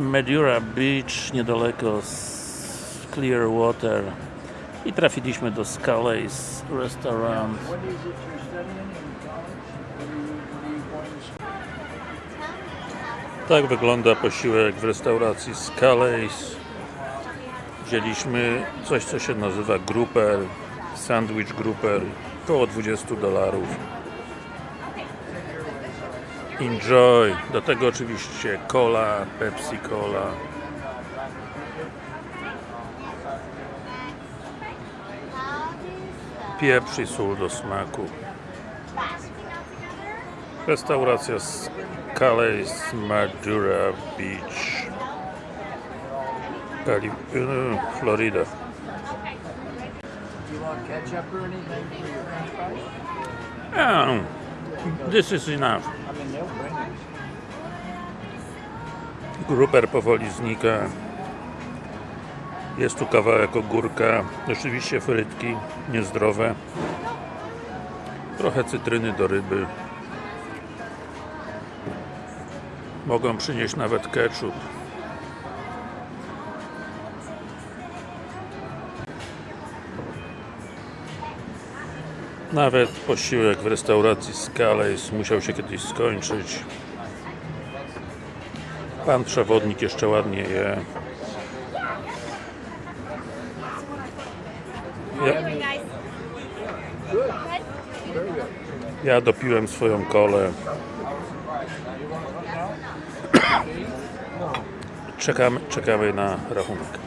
Medura Beach, niedaleko z Clearwater. I trafiliśmy do Scully's Restaurant. Tak wygląda posiłek w restauracji Scully's Wzięliśmy coś co się nazywa grouper Sandwich grouper Około 20 dolarów Enjoy! Do tego oczywiście cola, Pepsi Cola. Pieprz i sól do smaku. Restauracja Scully's Madura Beach. Cali e, Florida. Oh, This is enough Gruper powoli znika. Jest tu kawałek ogórka Oczywiście frytki Niezdrowe. Trochę cytryny do ryby. Mogą przynieść nawet ketchup. Nawet posiłek w restauracji Scalais musiał się kiedyś skończyć Pan przewodnik jeszcze ładnie je. Ja, ja dopiłem swoją kolę. Czekamy, czekamy na rachunek.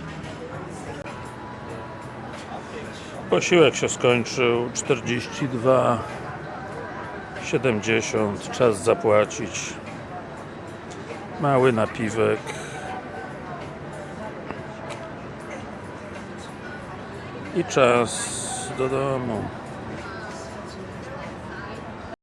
Posiłek się skończył 42,70 czas zapłacić mały napiwek. I czas do domu